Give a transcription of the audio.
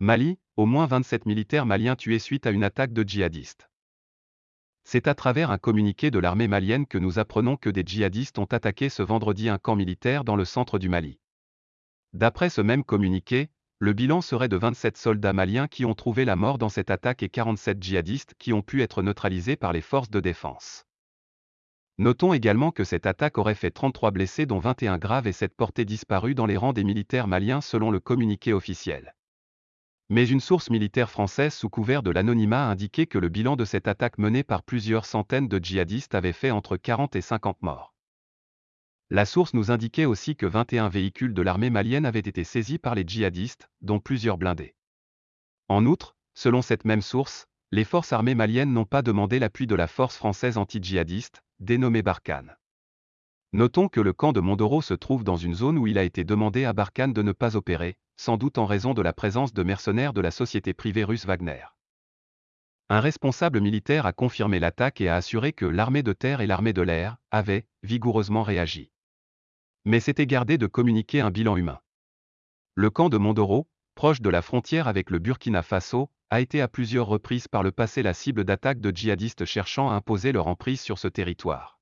Mali, au moins 27 militaires maliens tués suite à une attaque de djihadistes. C'est à travers un communiqué de l'armée malienne que nous apprenons que des djihadistes ont attaqué ce vendredi un camp militaire dans le centre du Mali. D'après ce même communiqué, le bilan serait de 27 soldats maliens qui ont trouvé la mort dans cette attaque et 47 djihadistes qui ont pu être neutralisés par les forces de défense. Notons également que cette attaque aurait fait 33 blessés dont 21 graves et 7 portés disparus dans les rangs des militaires maliens selon le communiqué officiel. Mais une source militaire française sous couvert de l'anonymat a indiqué que le bilan de cette attaque menée par plusieurs centaines de djihadistes avait fait entre 40 et 50 morts. La source nous indiquait aussi que 21 véhicules de l'armée malienne avaient été saisis par les djihadistes, dont plusieurs blindés. En outre, selon cette même source, les forces armées maliennes n'ont pas demandé l'appui de la force française anti-djihadiste, dénommée Barkhane. Notons que le camp de Mondoro se trouve dans une zone où il a été demandé à Barkhane de ne pas opérer, sans doute en raison de la présence de mercenaires de la société privée russe Wagner. Un responsable militaire a confirmé l'attaque et a assuré que l'armée de terre et l'armée de l'air avaient vigoureusement réagi. Mais s'était gardé de communiquer un bilan humain. Le camp de Mondoro, proche de la frontière avec le Burkina Faso, a été à plusieurs reprises par le passé la cible d'attaques de djihadistes cherchant à imposer leur emprise sur ce territoire.